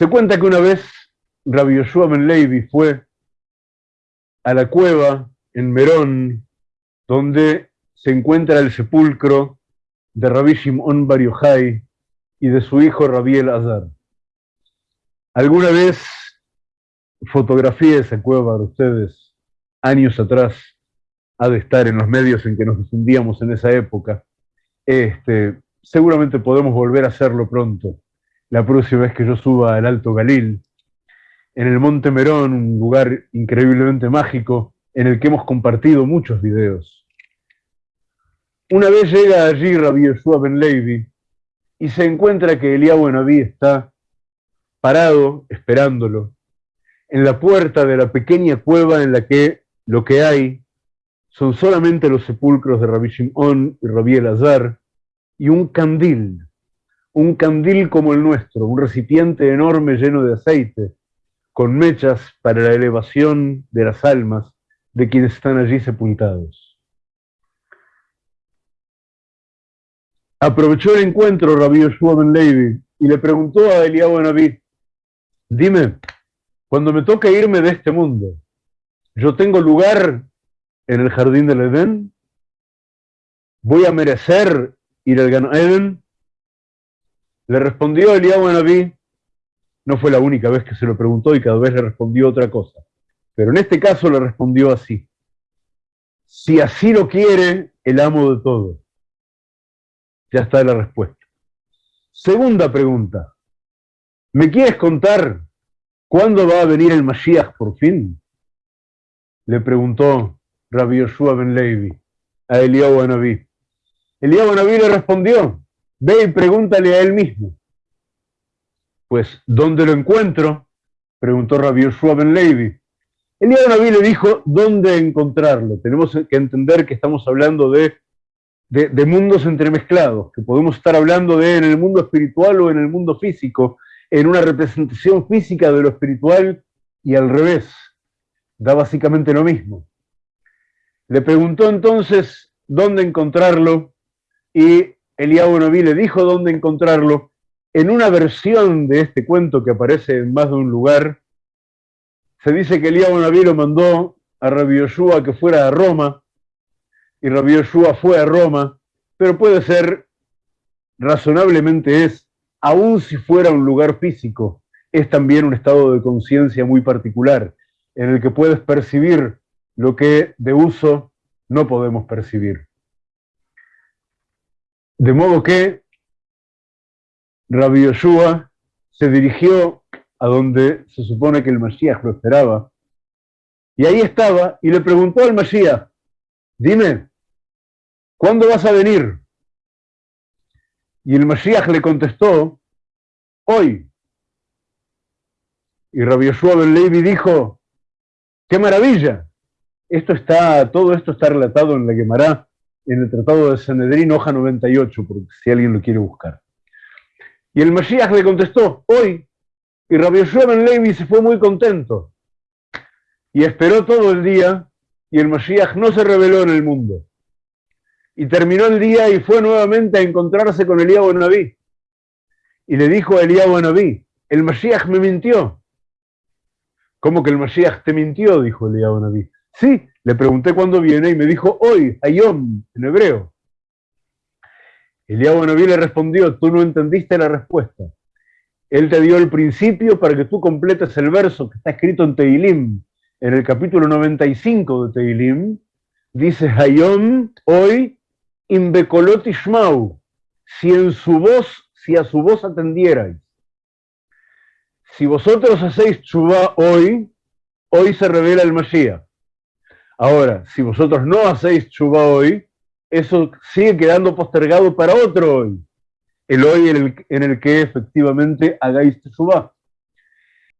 Se cuenta que una vez Rabbi Yoshua Ben Levi fue a la cueva en Merón, donde se encuentra el sepulcro de Rabbi Shimon Bar y de su hijo Rabbi Azar. Alguna vez fotografié esa cueva de ustedes, años atrás, ha de estar en los medios en que nos difundíamos en esa época. Este, seguramente podemos volver a hacerlo pronto, la próxima vez que yo suba al Alto Galil, en el Monte Merón, un lugar increíblemente mágico en el que hemos compartido muchos videos. Una vez llega allí Rabbi Yeshua Ben Levi y se encuentra que Eliyahu Naví está parado esperándolo en la puerta de la pequeña cueva en la que lo que hay son solamente los sepulcros de Rabbi Shimon y Rabbi Elazar y un candil, un candil como el nuestro, un recipiente enorme lleno de aceite, con mechas para la elevación de las almas de quienes están allí sepultados. Aprovechó el encuentro Rabbi Yoshua Ben y le preguntó a Eliyahu Naví, dime, cuando me toque irme de este mundo, ¿yo tengo lugar en el jardín del Edén? ¿Voy a merecer ir al Gan? Le respondió Eliyahu Naví, no fue la única vez que se lo preguntó y cada vez le respondió otra cosa. Pero en este caso le respondió así. Si así lo quiere el amo de todo. Ya está la respuesta. Segunda pregunta. ¿Me quieres contar cuándo va a venir el Mashiach por fin? Le preguntó Rabbi Yoshua ben Levi a Eliyahu Anabí. Eliyahu Anabí le respondió, ve y pregúntale a él mismo. Pues, ¿dónde lo encuentro? Preguntó Rabbi Yoshua ben Levi. Eliyahu Anabí le dijo, ¿dónde encontrarlo? Tenemos que entender que estamos hablando de de, mundos entremezclados, que podemos estar hablando de en el mundo espiritual o en el mundo físico, en una representación física de lo espiritual y al revés. Da básicamente lo mismo. Le preguntó entonces dónde encontrarlo y Eliyahu Naví le dijo dónde encontrarlo. En una versión de este cuento que aparece en más de un lugar, se dice que Eliyahu Naví lo mandó a Rabbi Yoshua que fuera a Roma y Rabbi Yoshua fue a Roma, pero puede ser, razonablemente es, aun si fuera un lugar físico, es también un estado de conciencia muy particular, en el que puedes percibir lo que de uso no podemos percibir. De modo que Rabbi Yoshua se dirigió a donde se supone que el Mashiach lo esperaba, y ahí estaba, y le preguntó al Mashiach, dime, ¿cuándo vas a venir? Y el Mashiach le contestó, hoy. Y Rabbi Yoshua Ben Levi dijo, ¡qué maravilla! Esto está, todo esto está relatado en la Gemara, en el Tratado de Sanedrín, hoja 98, porque si alguien lo quiere buscar. Y el Mashiach le contestó, hoy. Y Rabbi Ben Levi se fue muy contento. Y esperó todo el día, y el Mashiach no se reveló en el mundo y terminó el día y fue nuevamente a encontrarse con Eliyahu Naví. Y le dijo a Eliyahu Naví, el Mashiach me mintió. ¿Cómo que el Mashiach te mintió? dijo Eliyahu Naví. Sí, le pregunté cuándo viene y me dijo hoy, Ayom, en hebreo. Eliyahu Naví le respondió, tú no entendiste la respuesta. Él te dio el principio para que tú completes el verso que está escrito en Teilim, en el capítulo 95 de Teilim. Dice Hayom, hoy, Inbecolot si en su voz, si a su voz atendierais. Si vosotros hacéis chubá hoy, hoy se revela el Mashiach. Ahora, si vosotros no hacéis chubá hoy, eso sigue quedando postergado para otro hoy. El hoy en el, que efectivamente hagáis chubá.